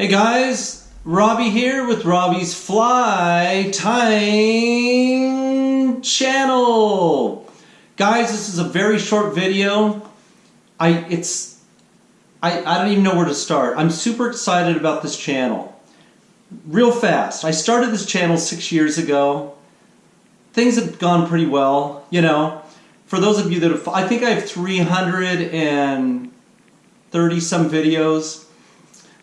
Hey guys, Robbie here with Robbie's Fly Tying channel. Guys, this is a very short video. I it's I, I don't even know where to start. I'm super excited about this channel. Real fast. I started this channel six years ago. Things have gone pretty well, you know. For those of you that have, I think I have 330 some videos.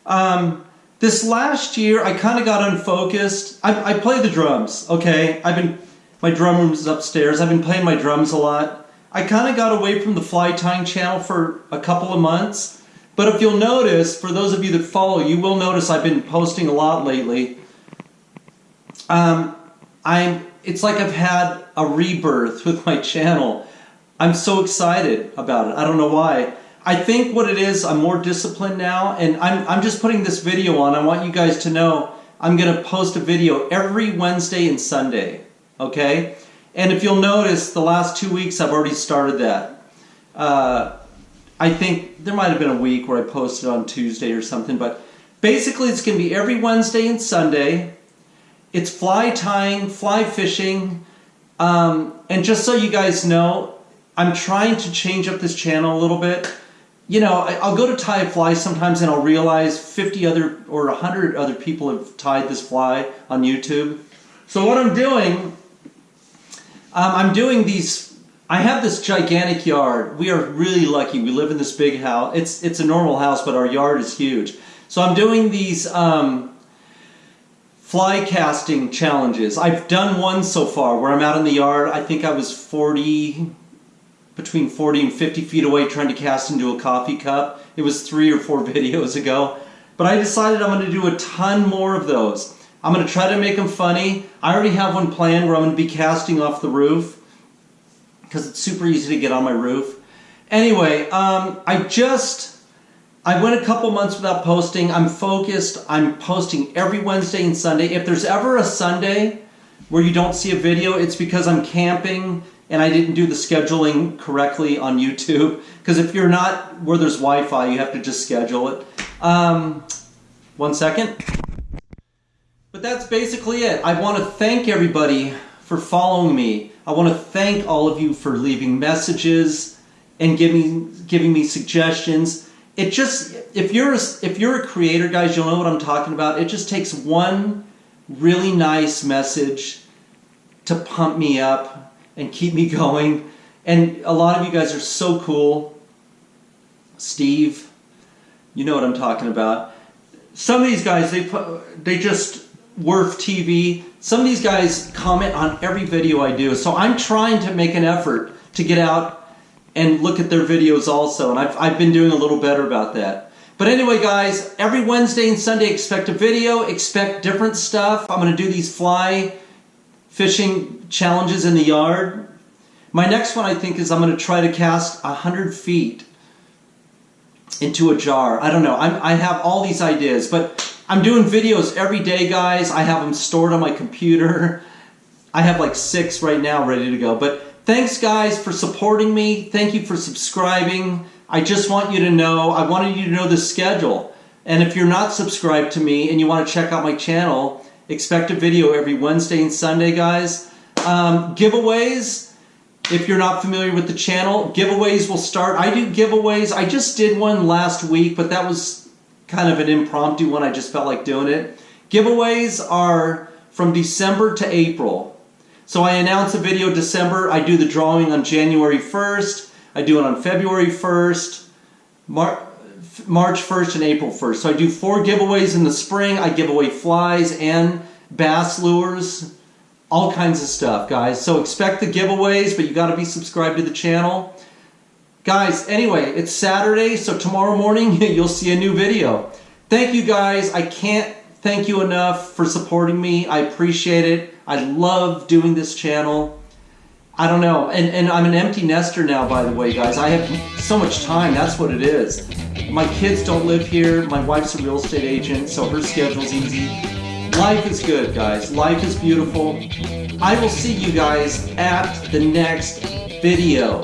Um, this last year, I kind of got unfocused. I, I play the drums, okay? I've been, my drum room is upstairs. I've been playing my drums a lot. I kind of got away from the fly tying channel for a couple of months. But if you'll notice, for those of you that follow, you will notice I've been posting a lot lately. Um, I'm, it's like I've had a rebirth with my channel. I'm so excited about it. I don't know why. I think what it is, I'm more disciplined now, and I'm, I'm just putting this video on. I want you guys to know I'm going to post a video every Wednesday and Sunday, okay? And if you'll notice, the last two weeks I've already started that. Uh, I think there might have been a week where I posted on Tuesday or something, but basically it's going to be every Wednesday and Sunday. It's fly tying, fly fishing, um, and just so you guys know, I'm trying to change up this channel a little bit you know, I'll go to tie a fly sometimes and I'll realize 50 other or 100 other people have tied this fly on YouTube. So what I'm doing, um, I'm doing these, I have this gigantic yard. We are really lucky. We live in this big house. It's, it's a normal house, but our yard is huge. So I'm doing these um, fly casting challenges. I've done one so far where I'm out in the yard. I think I was 40, between 40 and 50 feet away trying to cast into a coffee cup. It was three or four videos ago. But I decided I'm going to do a ton more of those. I'm going to try to make them funny. I already have one planned where I'm going to be casting off the roof because it's super easy to get on my roof. Anyway, um, I just, I went a couple months without posting. I'm focused. I'm posting every Wednesday and Sunday. If there's ever a Sunday where you don't see a video, it's because I'm camping and I didn't do the scheduling correctly on YouTube because if you're not where there's Wi-Fi you have to just schedule it. Um, one second. But that's basically it. I want to thank everybody for following me. I want to thank all of you for leaving messages and giving giving me suggestions. It just if you're a, if you're a creator guys you'll know what I'm talking about. It just takes one really nice message to pump me up and keep me going. And a lot of you guys are so cool. Steve, you know what I'm talking about. Some of these guys, they put, they just worth TV. Some of these guys comment on every video I do. So I'm trying to make an effort to get out and look at their videos also. And I've, I've been doing a little better about that. But anyway, guys, every Wednesday and Sunday, expect a video, expect different stuff. I'm going to do these fly fishing challenges in the yard. My next one I think is I'm going to try to cast 100 feet into a jar. I don't know. I'm, I have all these ideas, but I'm doing videos every day, guys. I have them stored on my computer. I have like six right now ready to go. But thanks, guys, for supporting me. Thank you for subscribing. I just want you to know, I wanted you to know the schedule. And if you're not subscribed to me and you want to check out my channel, Expect a video every Wednesday and Sunday, guys. Um, giveaways, if you're not familiar with the channel, giveaways will start. I do giveaways. I just did one last week, but that was kind of an impromptu one. I just felt like doing it. Giveaways are from December to April. So I announce a video December. I do the drawing on January 1st. I do it on February 1st. Mar March 1st and April 1st. So I do four giveaways in the spring. I give away flies and bass lures, all kinds of stuff, guys. So expect the giveaways, but you got to be subscribed to the channel. Guys, anyway, it's Saturday, so tomorrow morning you'll see a new video. Thank you guys. I can't thank you enough for supporting me. I appreciate it. I love doing this channel. I don't know. And, and I'm an empty nester now, by the way, guys. I have so much time. That's what it is. My kids don't live here. My wife's a real estate agent, so her schedule's easy. Life is good, guys. Life is beautiful. I will see you guys at the next video.